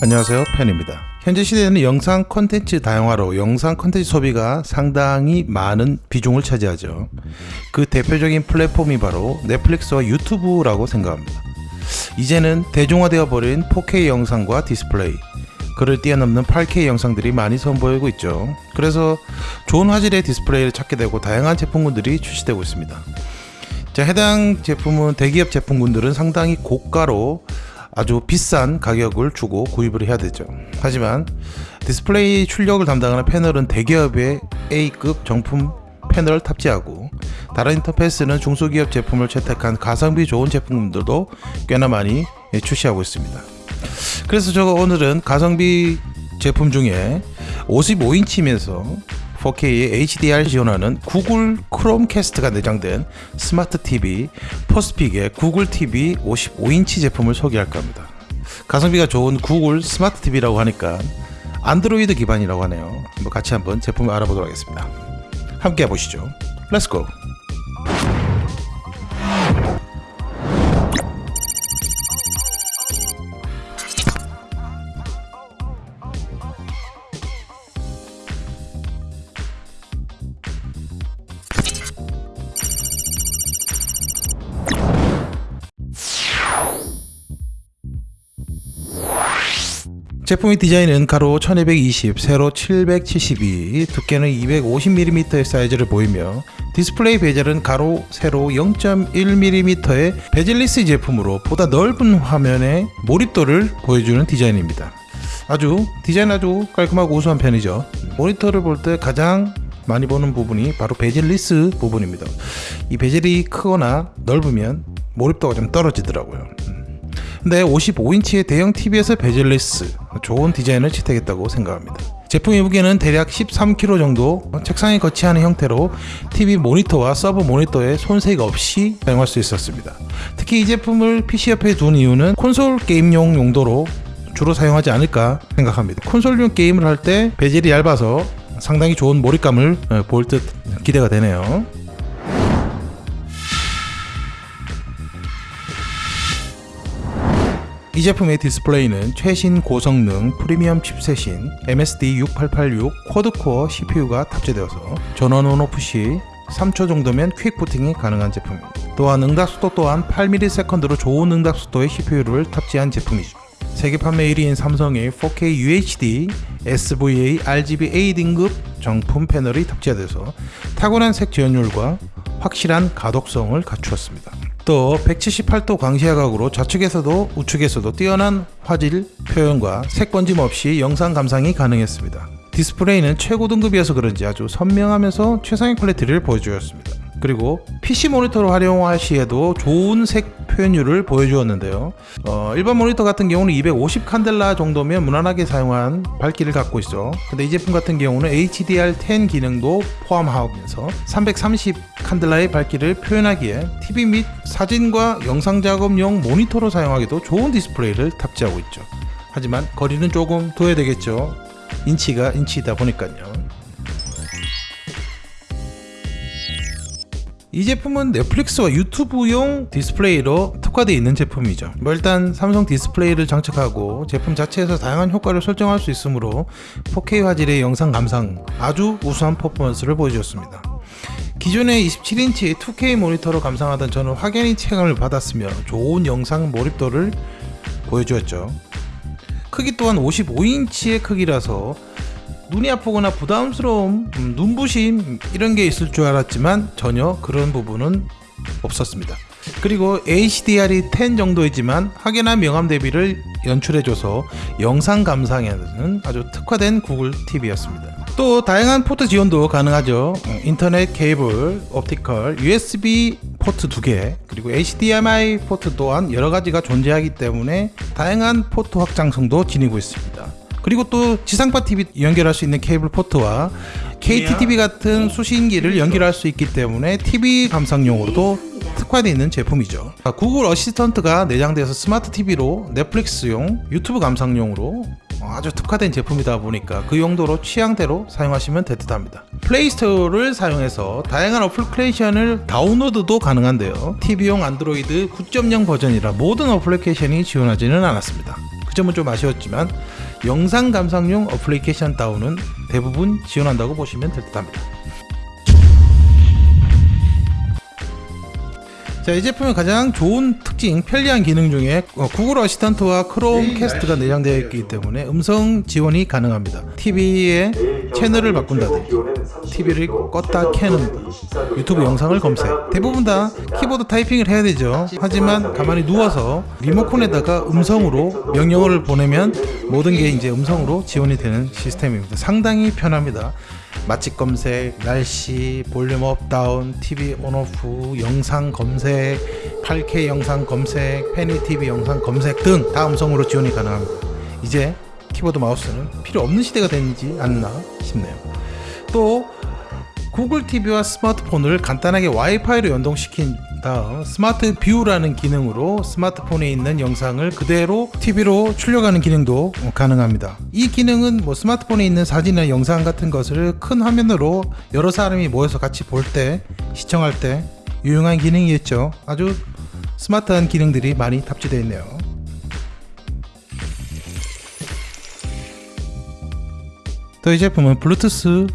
안녕하세요. 팬입니다. 현재 시대에는 영상 콘텐츠 다양화로 영상 콘텐츠 소비가 상당히 많은 비중을 차지하죠. 그 대표적인 플랫폼이 바로 넷플릭스와 유튜브라고 생각합니다. 이제는 대중화되어 버린 4K 영상과 디스플레이 그를 뛰어넘는 8K 영상들이 많이 선보이고 있죠. 그래서 좋은 화질의 디스플레이를 찾게 되고 다양한 제품군들이 출시되고 있습니다. 자, 해당 제품은 대기업 제품군들은 상당히 고가로 아주 비싼 가격을 주고 구입을 해야 되죠. 하지만 디스플레이 출력을 담당하는 패널은 대기업의 A급 정품 패널을 탑재하고 다른 인터페이스는 중소기업 제품을 채택한 가성비 좋은 제품들도 꽤나 많이 출시하고 있습니다. 그래서 제가 오늘은 가성비 제품 중에 55인치면서 4K의 HDR 지원하는 구글 크롬캐스트가 내장된 스마트 TV 퍼스픽의 구글 TV 55인치 제품을 소개할까 합니다. 가성비가 좋은 구글 스마트 TV라고 하니까 안드로이드 기반이라고 하네요. 뭐 같이 한번 제품을 알아보도록 하겠습니다. 함께 해보시죠. Let's go! 제품의 디자인은 가로 1220, 세로 772, 두께는 250mm의 사이즈를 보이며 디스플레이 bezel은 가로, 세로 0.1mm의 bezelless 제품으로 보다 넓은 화면의 몰입도를 보여주는 디자인입니다. 아주 디자인 아주 깔끔하고 우수한 편이죠. 모니터를 볼 때 가장 많이 보는 부분이 바로 bezelless 부분입니다. 이 bezel이 크거나 넓으면 몰입도가 좀 떨어지더라고요. 근데 55인치의 대형 TV에서 bezelless 좋은 디자인을 채택했다고 생각합니다. 제품의 무게는 대략 13kg 정도 책상에 거치하는 형태로 TV 모니터와 sub 모니터에 손색 없이 사용할 수 있었습니다. 특히 이 제품을 PC 옆에 둔 이유는 콘솔 게임용 용도로 주로 사용하지 않을까 생각합니다. 콘솔용 게임을 할 때 bezel이 얇아서 상당히 좋은 몰입감을 어, 볼듯 기대가 되네요. 이 제품의 디스플레이는 최신 고성능 프리미엄 chipset인 MSD6886 quad-core CPU가 탑재되어서 전원 on off 시 3초 정도면 quick 부팅이 가능한 제품입니다. 또한 응답속도 또한 8ms로 좋은 응답속도의 CPU를 탑재한 제품이죠. 세계 판매 1위인 삼성의 4K UHD SVA RGB A 등급 정품 패널이 탑재돼서 탁월한 색 재현율과 확실한 가독성을 갖추었습니다. 또 178도 광시야각으로 좌측에서도 우측에서도 뛰어난 화질 표현과 색번짐 없이 영상 감상이 가능했습니다. 디스플레이는 최고 등급이어서 그런지 아주 선명하면서 최상의 quality를 보여주었습니다. 그리고 PC 모니터로 활용할 시에도 좋은 색 표현율을 보여주었는데요. 어, 일반 모니터 같은 경우는 250 칸델라 정도면 무난하게 사용한 밝기를 갖고 있어 근데 이 제품 같은 경우는 HDR10 기능도 포함하면서 330 칸델라의 밝기를 표현하기에 TV 및 사진과 영상 작업용 모니터로 사용하기도 좋은 디스플레이를 탑재하고 있죠. 하지만 거리는 조금 둬야 되겠죠. 인치가 인치다 보니까요 이 제품은 넷플릭스와 유튜브용 디스플레이로 특화되어 있는 제품이죠. 뭐 일단 삼성 디스플레이를 장착하고 제품 자체에서 다양한 효과를 설정할 수 있으므로 4K 화질의 영상 감상 아주 우수한 performance를 보여주었습니다. 기존의 27인치 2K 모니터로 감상하던 저는 확연히 체감을 받았으며 좋은 영상 몰입도를 보여주었죠. 크기 또한 55인치의 크기라서 눈이 아프거나 부담스러움, 음, 눈부심 이런 게 있을 줄 알았지만 전혀 그런 부분은 없었습니다. 그리고 HDR이 10 정도이지만 확연한 명암 대비를 연출해줘서 영상 감상에는 아주 특화된 구글 TV였습니다. 또 다양한 포트 지원도 가능하죠. 인터넷 케이블, optical, USB 포트 2개, 그리고 HDMI 포트 또한 여러 가지가 존재하기 때문에 다양한 포트 확장성도 지니고 있습니다. 그리고 또 지상파 TV 연결할 수 있는 케이블 포트와 KT TV 같은 수신기를 연결할 수 있기 때문에 TV 감상용으로도 특화되어 있는 제품이죠. 구글 어시스턴트가 내장돼서 스마트 TV로 넷플릭스용 유튜브 감상용으로 아주 특화된 제품이다 보니까 그 용도로 취향대로 사용하시면 될 듯 합니다. 플레이스토어를 사용해서 다양한 어플리케이션을 다운로드도 가능한데요. TV용 안드로이드 9.0 버전이라 모든 어플리케이션이 지원하지는 않았습니다. 그 점은 좀 아쉬웠지만 영상 감상용 어플리케이션 다운은 대부분 지원한다고 보시면 될 듯합니다. 자, 이 제품의 가장 좋은 특징, 편리한 기능 중에 어, 구글 어시스턴트와 크롬 캐스트가 내장되어 있기 때문에 음성 지원이 가능합니다. TV의 채널을 바꾼다든지 TV를 껐다 켜는 유튜브 영상을 검색. 대부분 다 키보드 타이핑을 해야 되죠. 하지만 가만히 누워서 리모컨에다가 음성으로 명령어를 보내면 모든 게 이제 음성으로 지원이 되는 시스템입니다. 상당히 편합니다. 맛집 검색, 날씨, 볼륨 up down, TV on off, 영상 검색, 8K 영상 검색, 페니 TV 영상 검색 등 다 음성으로 지원이 가능합니다 이제 키보드 마우스는 필요 없는 시대가 되지 않나 싶네요 또 구글 TV와 스마트폰을 간단하게 와이파이로 연동시킨 다음 스마트 view라는 기능으로 스마트폰에 있는 영상을 그대로 TV로 출력하는 기능도 가능합니다. 이 기능은 뭐 스마트폰에 있는 사진이나 영상 같은 것을 큰 화면으로 여러 사람이 모여서 같이 볼 때 시청할 때 유용한 기능이겠죠. 아주 스마트한 기능들이 많이 탑재되어 있네요. 또 이 제품은 블루투스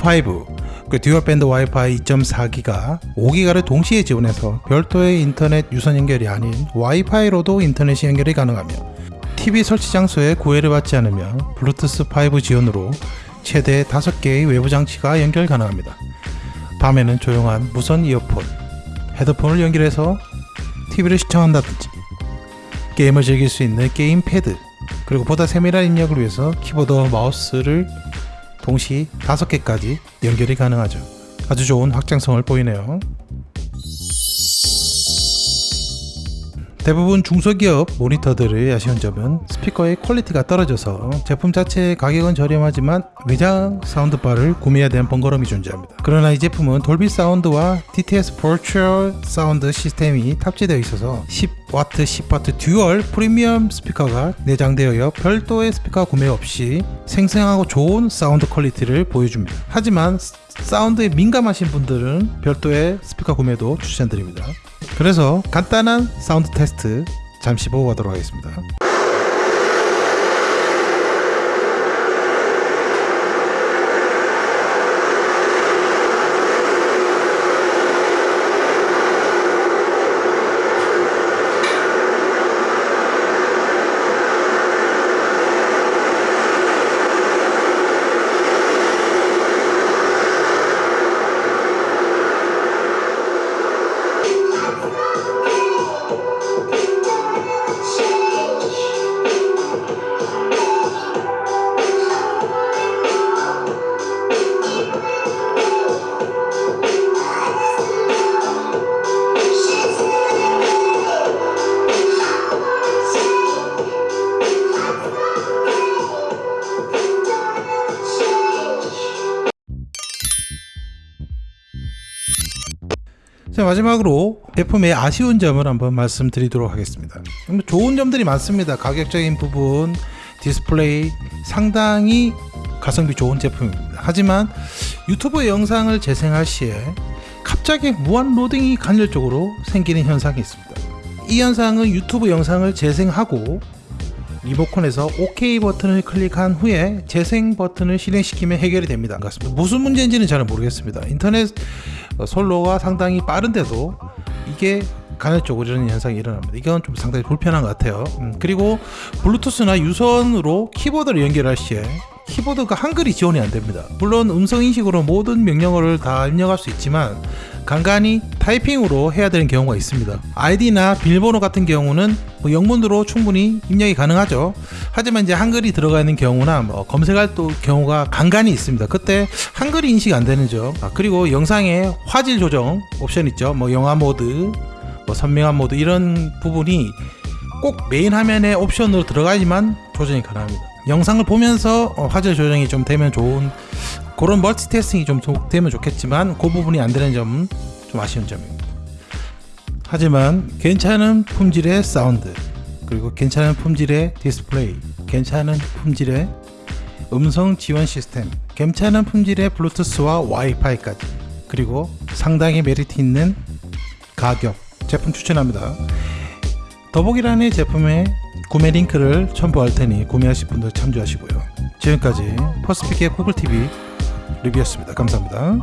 5, 그 dual band 와이파이 2.4기가 5기가를 동시에 지원해서 별도의 인터넷 유선 연결이 아닌 와이파이로도 인터넷이 연결이 가능하며 TV 설치 장소에 구애를 받지 않으며 블루투스 5 지원으로 최대 5개의 외부 장치가 연결 가능합니다. 밤에는 조용한 무선 이어폰, 헤드폰을 연결해서 TV를 시청한다든지 게임을 즐길 수 있는 게임 패드 그리고 보다 세밀한 입력을 위해서 키보드와 마우스를 동시 5개까지 연결이 가능하죠. 아주 좋은 확장성을 보이네요. 대부분 중소기업 모니터들의 아쉬운 점은 스피커의 quality가 떨어져서 제품 자체의 가격은 저렴하지만 외장 soundbar를 구매해야 되는 번거로움이 존재합니다. 그러나 이 제품은 돌비 사운드와 DTS virtual 사운드 시스템이 탑재되어 있어서 10W, 10W dual 프리미엄 스피커가 내장되어 별도의 스피커 구매 없이 생생하고 좋은 사운드 quality를 보여줍니다. 하지만 사운드에 민감하신 분들은 별도의 스피커 구매도 추천드립니다. 그래서 간단한 사운드 테스트 잠시 보고 가도록 하겠습니다. 마지막으로 제품의 아쉬운 점을 한번 말씀드리도록 하겠습니다. 뭐 좋은 점들이 많습니다. 가격적인 부분 디스플레이 상당히 가성비 좋은 제품입니다. 하지만 유튜브 영상을 재생할 시에 갑자기 무한 로딩이 간헐적으로 생기는 현상이 있습니다. 이 현상은 유튜브 영상을 재생하고 리모컨에서 OK 버튼을 클릭한 후에 재생 버튼을 실행시키면 해결이 됩니다. 무슨 문제인지는 잘 모르겠습니다. 인터넷 솔로가 상당히 빠른데도 이게 간헐적으로 이런 현상이 일어납니다. 이건 좀 상당히 불편한 것 같아요. 음, 그리고 블루투스나 유선으로 키보드를 연결할 시에 키보드가 한글이 지원이 안 됩니다. 물론 음성 인식으로 모든 명령어를 다 입력할 수 있지만 간간히 타이핑으로 해야 되는 경우가 있습니다. 아이디나 비밀번호 같은 경우는 뭐 영문으로 충분히 입력이 가능하죠. 하지만 이제 한글이 들어가 있는 경우나 뭐 검색할 또 경우가 간간히 있습니다. 그때 한글이 인식 안 되는 점. 아, 그리고 영상의 화질 조정 옵션 있죠. 뭐 영화 모드, 뭐 선명한 모드 이런 부분이 꼭 메인 화면에 옵션으로 들어가야지만 조정이 가능합니다. 영상을 보면서 어, 화질 조정이 좀 되면 좋은 그런 multitasking이 좀 되면 좋겠지만 그 부분이 안 되는 점은 좀 아쉬운 점입니다. 하지만 괜찮은 품질의 사운드 그리고 괜찮은 품질의 디스플레이 괜찮은 품질의 음성 지원 시스템 괜찮은 품질의 블루투스와 와이파이까지 그리고 상당히 메리트 있는 가격 제품 추천합니다. 더보기란의 제품의 구매 링크를 첨부할 테니 구매하실 분들 참조하시고요. 지금까지 퍼스픽의 구글TV 리뷰였습니다. 감사합니다.